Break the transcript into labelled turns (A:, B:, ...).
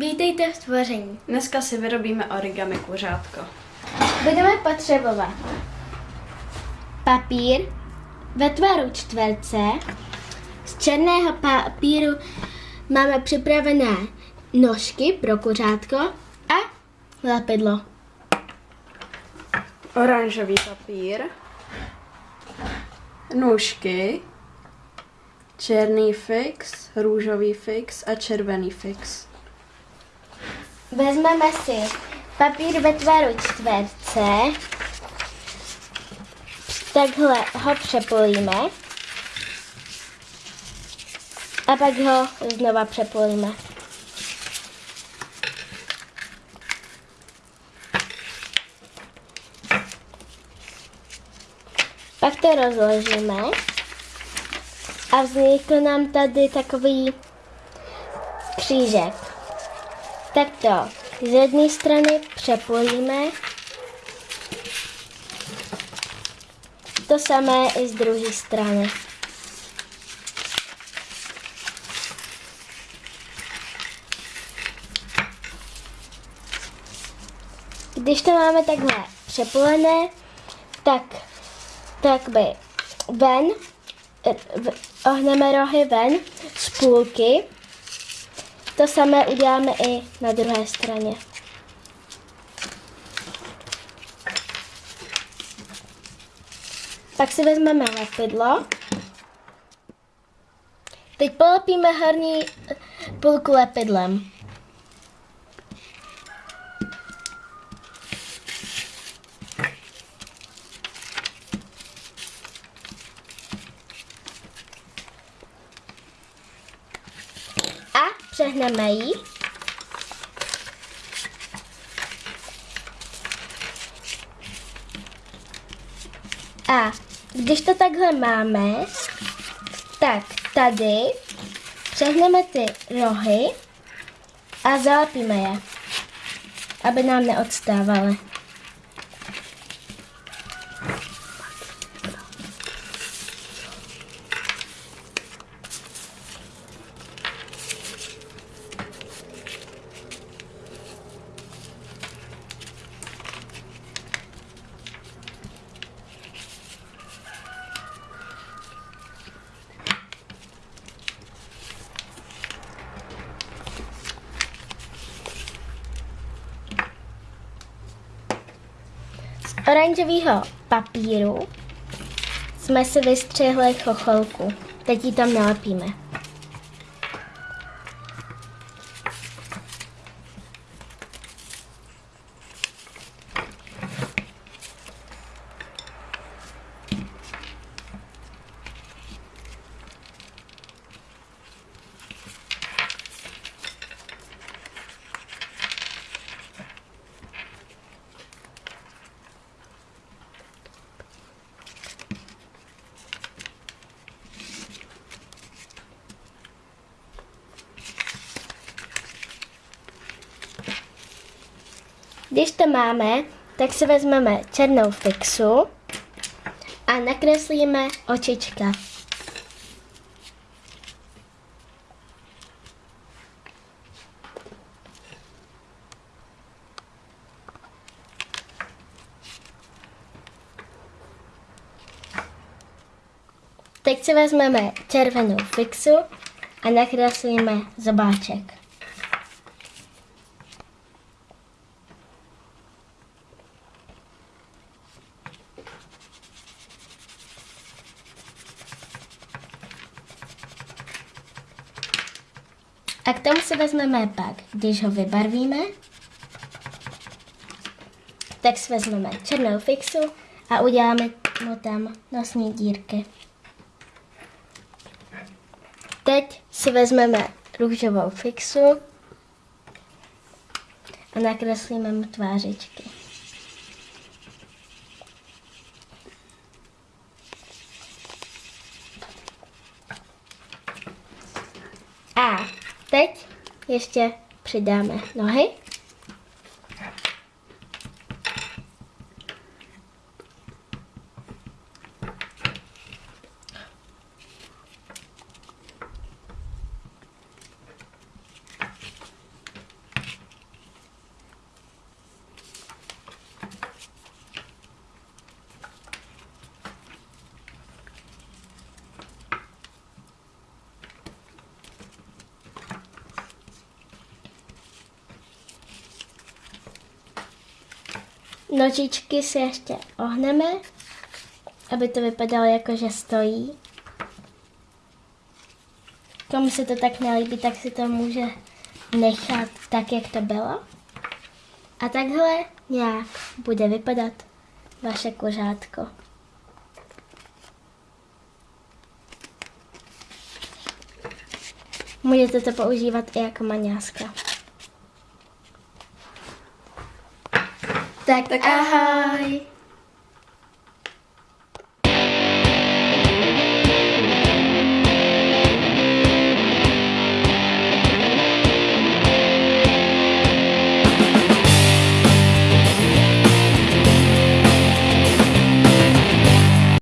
A: Vítejte v tvoření.
B: Dneska si vyrobíme origami kuřátko.
A: Budeme potřebovat papír ve tvaru čtverce. Z černého papíru máme připravené nožky pro kuřátko a lepidlo.
B: Oranžový papír, nůžky, černý fix, růžový fix a červený fix.
A: Vezmeme si papír ve tvaru čtverce, takhle ho přepolíme a pak ho znova přepolíme. Pak to rozložíme a vznikl nám tady takový křížek. Tak to z jedné strany přepojíme. To samé i z druhé strany. Když to máme takhle přepolené, tak, tak by ven, eh, ohneme rohy ven z půlky to samé uděláme i na druhé straně. Pak si vezmeme lepidlo. Teď polepíme horní půlku lepidlem. Přehneme ji. A když to takhle máme, tak tady přehneme ty rohy a zalepíme je, aby nám neodstávaly. Oranžového papíru jsme si vystřihli chocholku. Teď ji tam nalepíme. Když to máme, tak si vezmeme černou fixu a nakreslíme očička. Teď si vezmeme červenou fixu a nakreslíme zobáček. A k tomu si vezmeme pak, když ho vybarvíme, tak si vezmeme černou fixu a uděláme mu tam nosní dírky. Teď si vezmeme růžovou fixu a nakreslíme mu tvářičky. A teď ještě přidáme nohy. Nožičky si ještě ohneme, aby to vypadalo jako, že stojí. Komu se to tak nelíbí, tak si to může nechat tak, jak to bylo. A takhle nějak bude vypadat vaše kuřátko. Můžete to používat i jako maňáska. Tak,
B: Tak
A: ahoj!